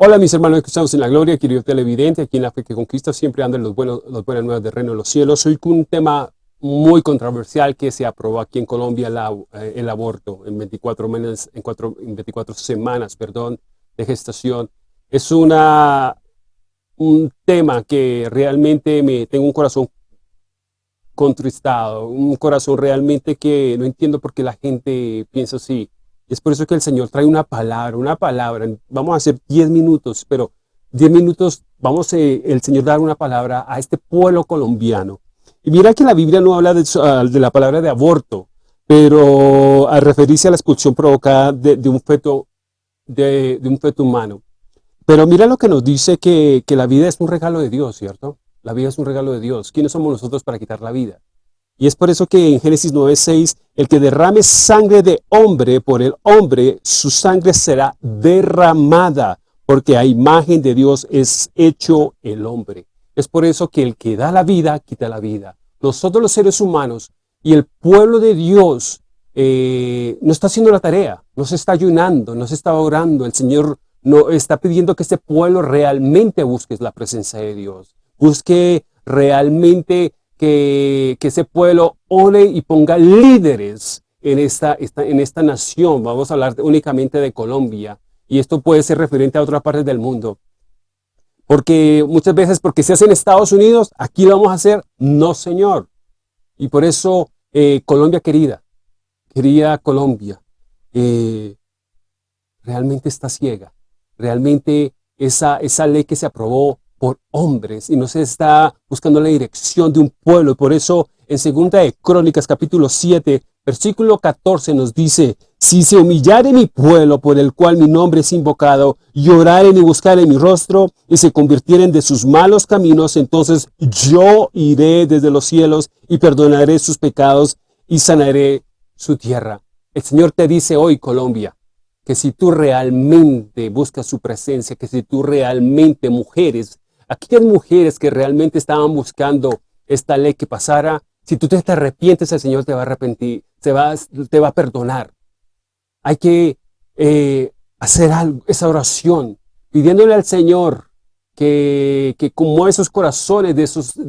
Hola mis hermanos que estamos en la gloria, querido televidente, aquí en la fe que conquista, siempre andan los buenos, los buenas nuevas del reino de los cielos. Hoy con un tema muy controversial que se aprobó aquí en Colombia, eh, el aborto en 24, meses, en, en 24 semanas perdón, de gestación. Es una, un tema que realmente me tengo un corazón contristado, un corazón realmente que no entiendo por qué la gente piensa así. Es por eso que el Señor trae una palabra, una palabra. Vamos a hacer 10 minutos, pero 10 minutos vamos eh, el Señor dar una palabra a este pueblo colombiano. Y mira que la Biblia no habla de, ah, la palabra de aborto, pero al referirse a la expulsión provocada de, un, feto, de, un feto humano. Pero mira lo que nos dice que, que la vida es un regalo de Dios, ¿cierto? La vida es un regalo de Dios. ¿Quiénes somos nosotros para quitar la vida? Y es por eso que en Génesis 9.6, el que derrame sangre de hombre por el hombre, su sangre será derramada, porque a imagen de Dios es hecho el hombre. Es por eso que el que da la vida, quita la vida. Nosotros los seres humanos y el pueblo de Dios eh, no está haciendo la tarea, no se está ayunando, no se está orando. El Señor no está pidiendo que este pueblo realmente busque la presencia de Dios. Busque realmente que, ese pueblo ore y ponga líderes en esta, en esta nación. Vamos a hablar únicamente de Colombia. Y esto puede ser referente a otras partes del mundo. Porque muchas veces, porque se hace en Estados Unidos, aquí lo vamos a hacer. No, señor. Y por eso, eh, Colombia querida, querida Colombia, eh, realmente está ciega. Realmente esa, esa ley que se aprobó por hombres y no se está buscando la dirección de un pueblo. Por eso en segunda de Crónicas capítulo 7, versículo 14 nos dice, si se humillare mi pueblo por el cual mi nombre es invocado, y y buscaren mi rostro, y se convirtieren de sus malos caminos, entonces yo iré desde los cielos y perdonaré sus pecados y sanaré su tierra. El Señor te dice hoy, Colombia, que si tú realmente buscas su presencia, que si tú realmente, mujeres, aquellas mujeres que realmente estaban buscando esta ley que pasara, si tú te arrepientes, el Señor te va a arrepentir, te va, a perdonar. Hay que eh, hacer algo, esa oración, pidiéndole al Señor que, que esos corazones de,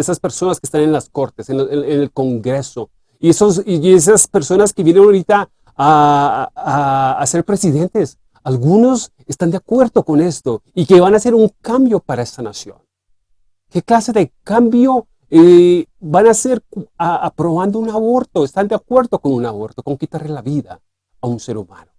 esas personas que están en las cortes, en, el Congreso, y, esas personas que vienen ahorita a, a ser presidentes. Algunos están de acuerdo con esto y que van a hacer un cambio para esta nación. ¿Qué clase de cambio eh, van a hacer aprobando un aborto? ¿Están de acuerdo con un aborto, con quitarle la vida a un ser humano?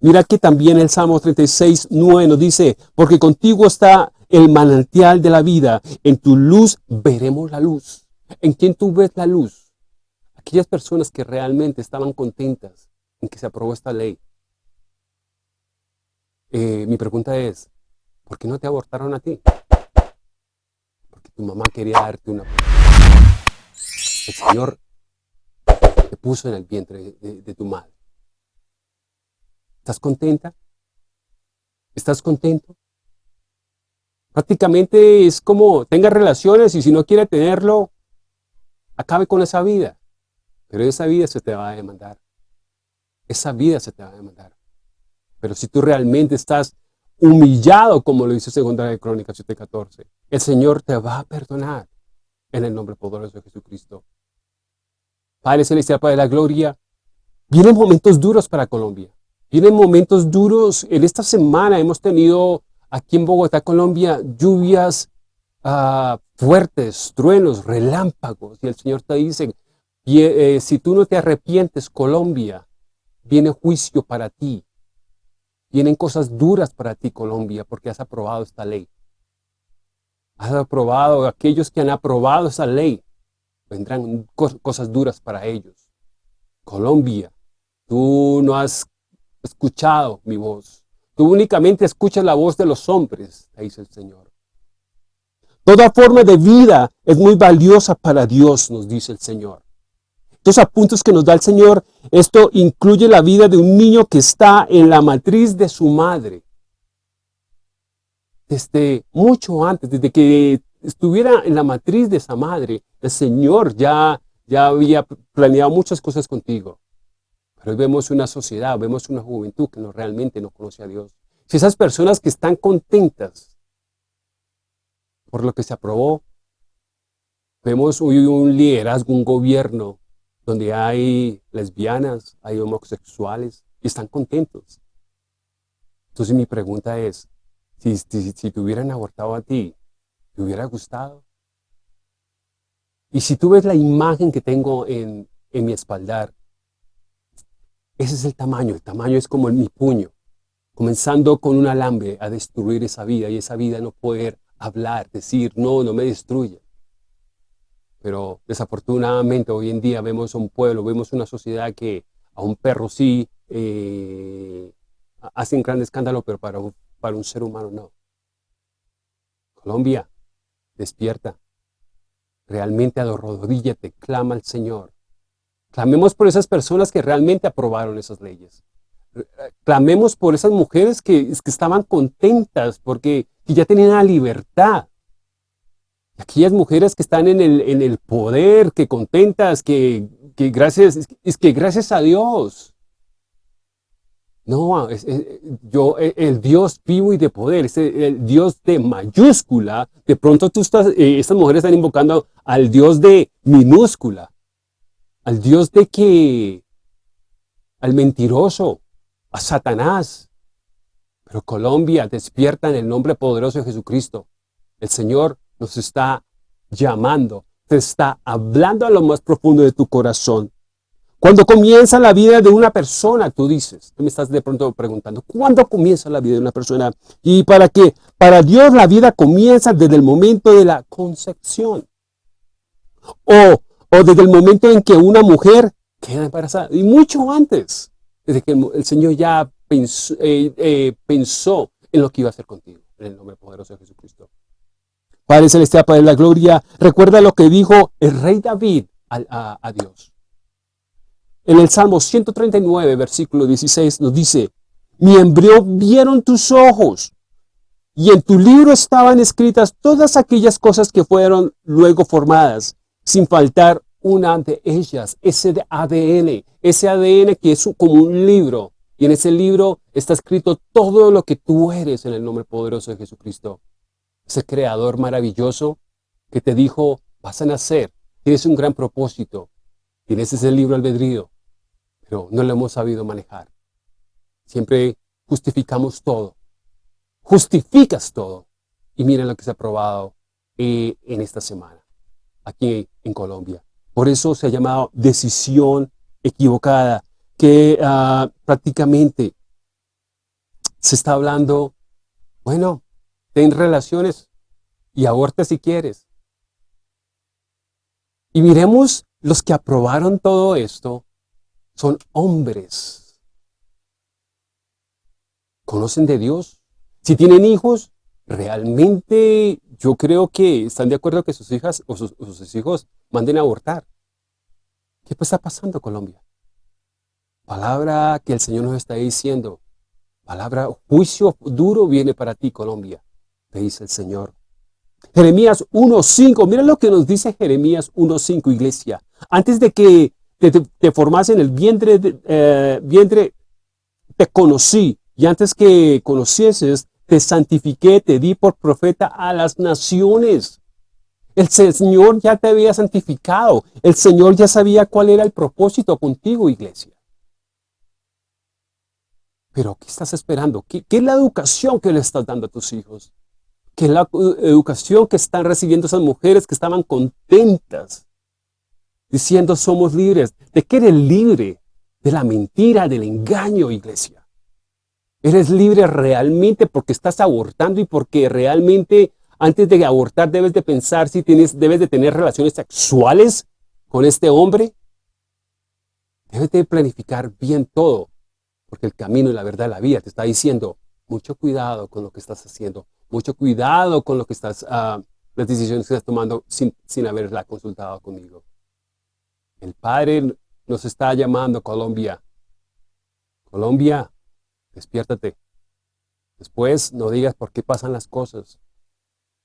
Mira que también el Salmo 36, 9 nos dice, porque contigo está el manantial de la vida, en tu luz veremos la luz. ¿En quién tú ves la luz? Aquellas personas que realmente estaban contentas en que se aprobó esta ley. Eh, mi pregunta es, ¿por qué no te abortaron a ti? Tu mamá quería darte una... El Señor te puso en el vientre de, tu madre. ¿Estás contenta? ¿Estás contento? Prácticamente es como tenga relaciones y si no quiere tenerlo, acabe con esa vida. Pero esa vida se te va a demandar. Esa vida se te va a demandar. Pero si tú realmente estás humillado, como lo dice Segunda de Crónicas 7.14, el Señor te va a perdonar en el nombre poderoso de Jesucristo. Padre Celestial, Padre de la Gloria, vienen momentos duros para Colombia. Vienen momentos duros. En esta semana hemos tenido aquí en Bogotá, Colombia, lluvias ah, fuertes, truenos, relámpagos. Y el Señor te dice, eh, si tú no te arrepientes, Colombia, viene juicio para ti. Vienen cosas duras para ti, Colombia, porque has aprobado esta ley. Has aprobado, aquellos que han aprobado esa ley, vendrán cosas duras para ellos. Colombia, tú no has escuchado mi voz. Tú únicamente escuchas la voz de los hombres, dice el Señor. Toda forma de vida es muy valiosa para Dios, nos dice el Señor. Estos apuntes que nos da el Señor, esto incluye la vida de un niño que está en la matriz de su madre. Desde mucho antes, desde que estuviera en la matriz de esa madre, el Señor ya, ya había planeado muchas cosas contigo. Pero hoy vemos una sociedad, vemos una juventud que no, realmente no conoce a Dios. Si esas personas que están contentas por lo que se aprobó, vemos hoy un liderazgo, un gobierno donde hay lesbianas, hay homosexuales y están contentos. Entonces mi pregunta es, si, si, te hubieran abortado a ti, ¿te hubiera gustado? Y si tú ves la imagen que tengo en, en mi espaldar, ese es el tamaño, el tamaño es como en mi puño, comenzando con un alambre a destruir esa vida y esa vida no poder hablar, decir, no, no me destruye. Pero desafortunadamente hoy en día vemos un pueblo, vemos una sociedad que a un perro sí eh, hacen gran escándalo, pero para un, para un ser humano no. Colombia, despierta. Realmente te clama al Señor. Clamemos por esas personas que realmente aprobaron esas leyes. Clamemos por esas mujeres que, que estaban contentas porque ya tenían la libertad. Aquellas mujeres que están en el, en el poder, que contentas, que, que gracias, es que gracias a Dios no, yo, e, el Dios vivo y de poder, el Dios de mayúscula, de pronto tú estás, eh, estas mujeres están invocando al Dios de minúscula, al Dios de que, al mentiroso, a Satanás. Pero Colombia despierta en el nombre poderoso de Jesucristo. El Señor nos está llamando, te está hablando a lo más profundo de tu corazón. Cuando comienza la vida de una persona, tú dices, tú me estás de pronto preguntando, ¿cuándo comienza la vida de una persona? ¿Y para qué? Para Dios la vida comienza desde el momento de la concepción. O, o desde el momento en que una mujer queda embarazada. Y mucho antes, desde que el, Señor ya pensó, eh, eh, pensó en lo que iba a hacer contigo. En el nombre poderoso de Jesucristo. Padre Celestial, Padre de la Gloria, recuerda lo que dijo el rey David a, a Dios. En el Salmo 139, versículo 16, nos dice, mi embrión vieron tus ojos, y en tu libro estaban escritas todas aquellas cosas que fueron luego formadas, sin faltar una de ellas, ese ADN, ese ADN que es como un libro, y en ese libro está escrito todo lo que tú eres en el nombre poderoso de Jesucristo. Ese creador maravilloso que te dijo, vas a nacer, tienes un gran propósito, tienes ese libro albedrío, pero no lo hemos sabido manejar. Siempre justificamos todo. Justificas todo. Y miren lo que se ha probado eh, en esta semana, aquí en Colombia. Por eso se ha llamado decisión equivocada, que ah, prácticamente se está hablando, bueno, ten relaciones y aborta si quieres. Y miremos los que aprobaron todo esto, son hombres. ¿Conocen de Dios? Si tienen hijos, realmente yo creo que están de acuerdo que sus hijas o sus, hijos manden a abortar. ¿Qué está pasando Colombia? Palabra que el Señor nos está diciendo. Palabra, juicio duro viene para ti, Colombia, te dice el Señor. Jeremías 1.5, mira lo que nos dice Jeremías 1.5, iglesia. Antes de que te, te, formas en el vientre, eh, vientre, te conocí, y antes que conocieses, te santifiqué, te di por profeta a las naciones. El Señor ya te había santificado. El Señor ya sabía cuál era el propósito contigo, iglesia. Pero, ¿qué estás esperando? ¿Qué, qué es la educación que le estás dando a tus hijos? ¿Qué es la educación que están recibiendo esas mujeres que estaban contentas diciendo somos libres. ¿De qué eres libre? De la mentira, del engaño, iglesia. Eres libre realmente porque estás abortando y porque realmente antes de abortar debes de pensar si tienes, debes de tener relaciones sexuales con este hombre. Debes de planificar bien todo, porque el camino y la verdad de la vida te está diciendo, mucho cuidado con lo que estás haciendo, mucho cuidado con lo que estás, uh, las decisiones que estás tomando sin, sin haberla consultado conmigo. El Padre nos está llamando, Colombia. Colombia, despiértate. Después no digas por qué pasan las cosas.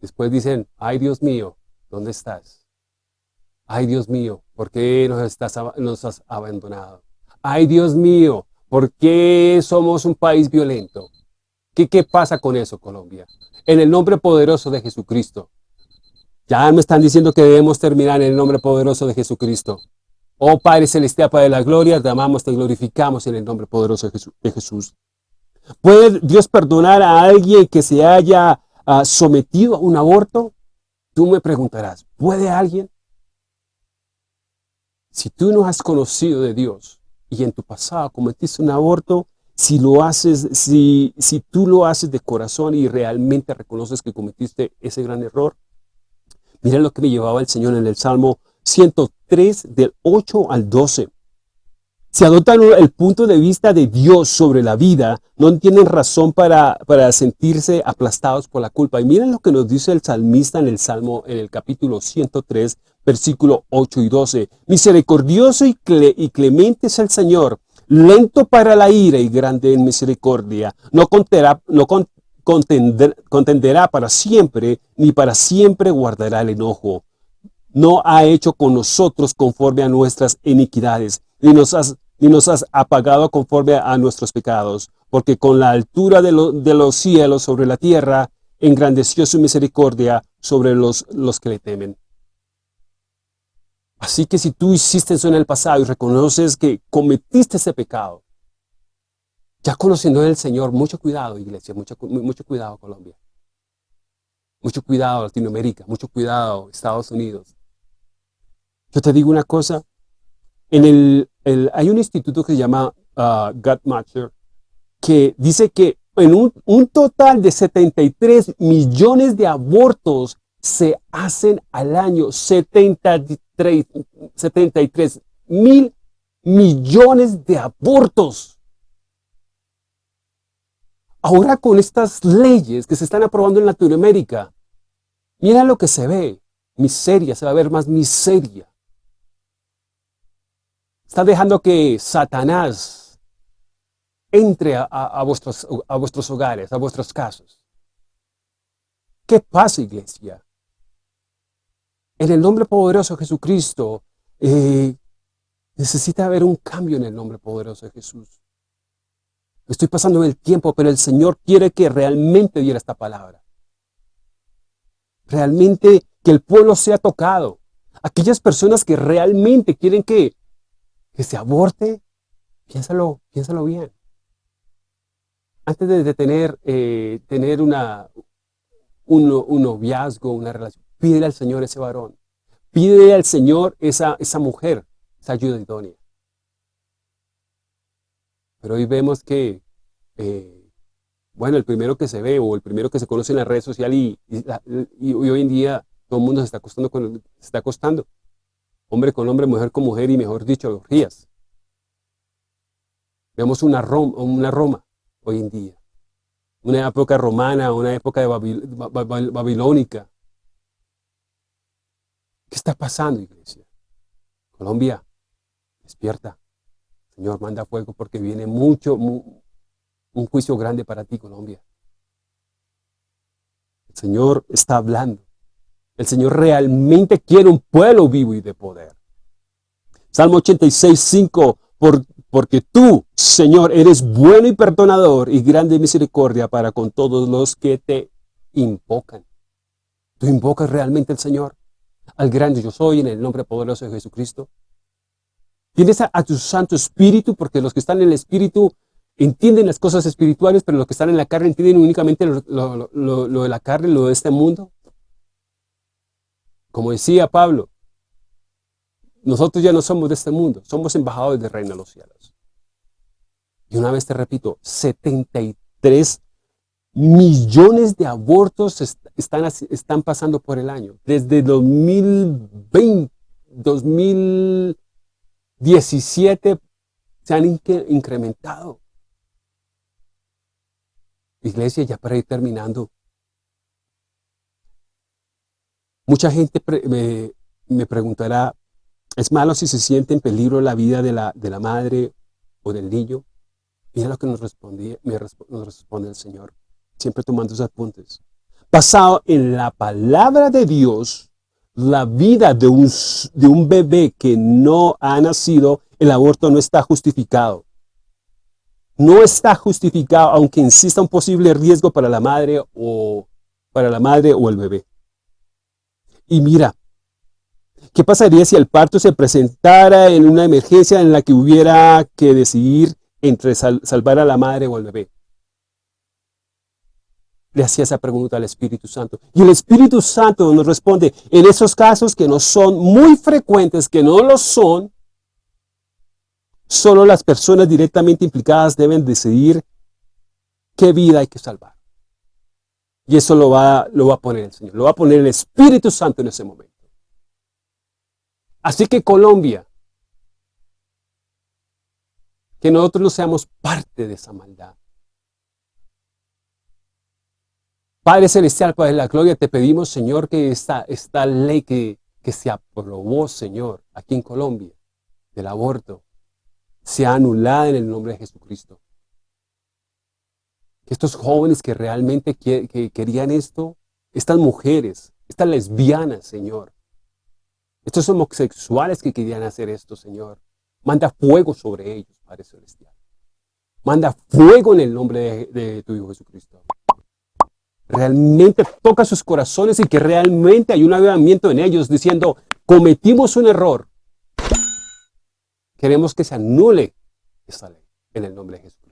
Después dicen, ay Dios mío, ¿dónde estás? Ay Dios mío, ¿por qué nos, has abandonado? Ay Dios mío, ¿por qué somos un país violento? ¿Qué, ¿Qué pasa con eso, Colombia? En el nombre poderoso de Jesucristo. Ya me están diciendo que debemos terminar en el nombre poderoso de Jesucristo. Oh Padre Celestial, Padre de la Gloria, te amamos, te glorificamos en el nombre poderoso de Jesús. ¿Puede Dios perdonar a alguien que se haya uh, sometido a un aborto? Tú me preguntarás, ¿puede alguien? Si tú no has conocido de Dios y en tu pasado cometiste un aborto, si lo haces, si, si tú lo haces de corazón y realmente reconoces que cometiste ese gran error, mira lo que me llevaba el Señor en el Salmo 103 del 8 al 12. Si adoptan el punto de vista de Dios sobre la vida, no tienen razón para, para sentirse aplastados por la culpa. Y miren lo que nos dice el salmista en el Salmo, en el capítulo 103, versículo 8 y 12. Misericordioso y, clemente es el Señor, lento para la ira y grande en misericordia. No, contenderá, no contenderá para siempre, ni para siempre guardará el enojo. No ha hecho con nosotros conforme a nuestras iniquidades, ni nos has ni nos has apagado conforme a nuestros pecados, porque con la altura de, los cielos sobre la tierra, engrandeció su misericordia sobre los, los que le temen. Así que si tú hiciste eso en el pasado y reconoces que cometiste ese pecado, ya conociendo al Señor, mucho cuidado, iglesia, mucho, mucho cuidado, Colombia. Mucho cuidado, Latinoamérica, mucho cuidado, Estados Unidos. Yo te digo una cosa, en el hay un instituto que se llama uh, Matcher que dice que en un, total de 73 millones de abortos se hacen al año 73, 73 mil millones de abortos. Ahora con estas leyes que se están aprobando en Latinoamérica, mira lo que se ve, miseria, se va a ver más miseria. Está dejando que Satanás entre a, vuestros, hogares, a vuestros casos. ¿Qué pasa, iglesia? En el nombre poderoso de Jesucristo, eh, necesita haber un cambio en el nombre poderoso de Jesús. Estoy pasando el tiempo, pero el Señor quiere que realmente diera esta palabra. Realmente que el pueblo sea tocado. Aquellas personas que realmente quieren que que se aborte, piénsalo, piénsalo bien. Antes de, tener, eh, tener una, un, noviazgo, una relación, pídele al Señor ese varón. Pídele al Señor esa, esa mujer, esa ayuda idónea. Pero hoy vemos que, eh, bueno, el primero que se ve o el primero que se conoce en la red social y, y, hoy en día todo el mundo se está acostando con, se está acostando hombre con hombre, mujer con mujer y mejor dicho, orgías. Vemos una Roma, hoy en día, una época romana, una época babilónica. ¿Qué está pasando, iglesia? Colombia, despierta. Señor, manda fuego porque viene mucho, un juicio grande para ti, Colombia. El Señor está hablando. El Señor realmente quiere un pueblo vivo y de poder. Salmo 86, 5, porque tú, Señor, eres bueno y perdonador y grande misericordia para con todos los que te invocan. ¿Tú invocas realmente al Señor? Al grande yo soy en el nombre poderoso de Jesucristo. Tienes a, tu Santo Espíritu, porque los que están en el Espíritu entienden las cosas espirituales, pero los que están en la carne entienden únicamente lo de la carne, lo de este mundo. Como decía Pablo, nosotros ya no somos de este mundo, somos embajadores del reino de los cielos. Y una vez te repito, 73 millones de abortos están, están pasando por el año. Desde 2020, 2017 se han incrementado. Iglesia, ya para ir terminando, Mucha gente me, preguntará, ¿es malo si se siente en peligro la vida de la, de la madre o del niño? Mira lo que nos, respondí, me nos responde el Señor, siempre tomando sus apuntes. Basado en la palabra de Dios, la vida de un, de un bebé que no ha nacido, el aborto no está justificado. no está justificado, aunque insista un posible riesgo para la madre o para la madre o el bebé. Y mira, ¿qué pasaría si el parto se presentara en una emergencia en la que hubiera que decidir entre salvar a la madre o al bebé? Le hacía esa pregunta al Espíritu Santo. Y el Espíritu Santo nos responde, en esos casos que no son muy frecuentes, que no lo son, Solo las personas directamente implicadas deben decidir qué vida hay que salvar. Y eso lo va, lo va a poner el Señor, lo va a poner el Espíritu Santo en ese momento. Así que Colombia, que nosotros no seamos parte de esa maldad. Padre Celestial, Padre de la Gloria, te pedimos, Señor, que esta, esta ley que, que se aprobó, Señor, aquí en Colombia, del aborto, sea anulada en el nombre de Jesucristo. Que estos jóvenes que realmente querían esto, estas mujeres, estas lesbianas, Señor, estos homosexuales que querían hacer esto, Señor, manda fuego sobre ellos, Padre Celestial. Manda fuego en el nombre de, tu Hijo Jesucristo. Realmente toca sus corazones y que realmente hay un avivamiento en ellos diciendo, cometimos un error, Queremos que se anule esta ley en el nombre de Jesucristo.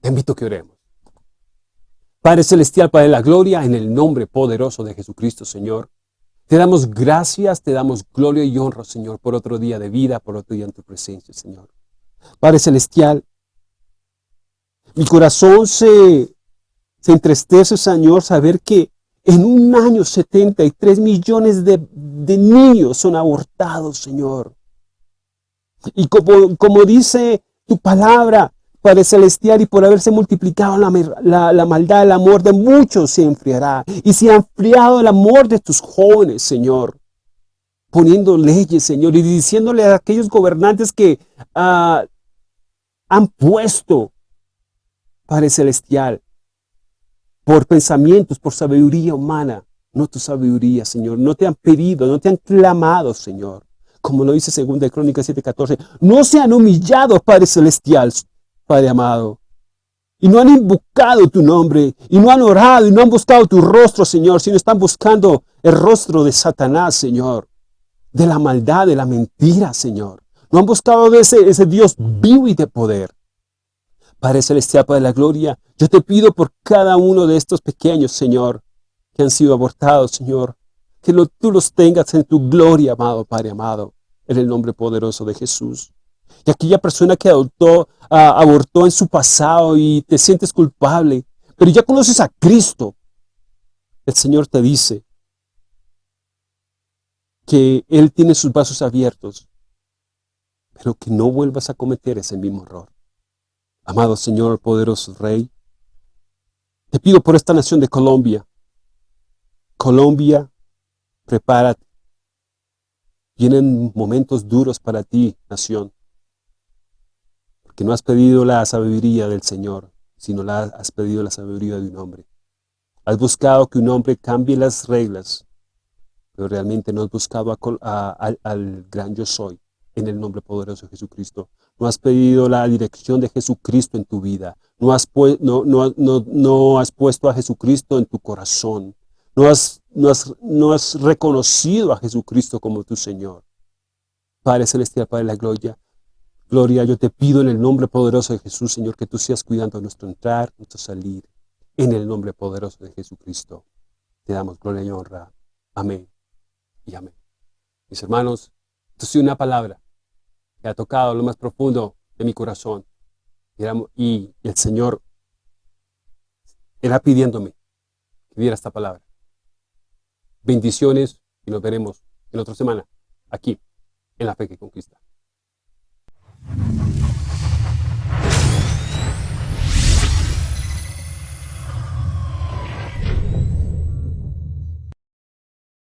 Te invito a que oremos. Padre Celestial, Padre de la Gloria, en el nombre poderoso de Jesucristo, Señor. Te damos gracias, te damos gloria y honra, Señor, por otro día de vida, por otro día en tu presencia, Señor. Padre Celestial, mi corazón se, se entristece, Señor, saber que en un año 73 millones de, de niños son abortados, Señor. Y como, como dice tu palabra, Padre Celestial, y por haberse multiplicado la, la, maldad, el amor de muchos se enfriará. Y se ha enfriado el amor de tus jóvenes, Señor. Poniendo leyes, Señor, y diciéndole a aquellos gobernantes que ah, han puesto, Padre Celestial, por pensamientos, por sabiduría humana, no tu sabiduría, Señor. No te han pedido, no te han clamado, Señor como lo dice 2 Crónicas 7:14, no se han humillado, Padre Celestial, Padre amado, y no han invocado tu nombre, y no han orado, y no han buscado tu rostro, Señor, sino están buscando el rostro de Satanás, Señor, de la maldad, de la mentira, Señor. No han buscado de ese, ese Dios vivo y de poder. Padre Celestial, Padre de la Gloria, yo te pido por cada uno de estos pequeños, Señor, que han sido abortados, Señor, que tú los tengas en tu gloria, amado Padre amado, en el nombre poderoso de Jesús. Y aquella persona que adoptó, abortó en su pasado y te sientes culpable, pero ya conoces a Cristo, el Señor te dice que Él tiene sus brazos abiertos, pero que no vuelvas a cometer ese mismo error. Amado Señor, poderoso Rey, te pido por esta nación de Colombia. Colombia prepárate. Vienen momentos duros para ti, nación, porque no has pedido la sabiduría del Señor, sino la, has pedido la sabiduría de un hombre. Has buscado que un hombre cambie las reglas, pero realmente no has buscado al gran yo soy, en el nombre poderoso de Jesucristo. No has pedido la dirección de Jesucristo en tu vida. No has puesto a Jesucristo en tu corazón. No has, no has, reconocido a Jesucristo como tu Señor. Padre Celestial, Padre de la Gloria, Gloria, yo te pido en el nombre poderoso de Jesús, Señor, que tú seas cuidando nuestro entrar, nuestro salir, en el nombre poderoso de Jesucristo. Te damos gloria y honra. Amén y amén. Mis hermanos, esto es una palabra que ha tocado lo más profundo de mi corazón. Y el Señor era pidiéndome que diera esta palabra. Bendiciones y nos veremos en otra semana aquí en La Fe que Conquista.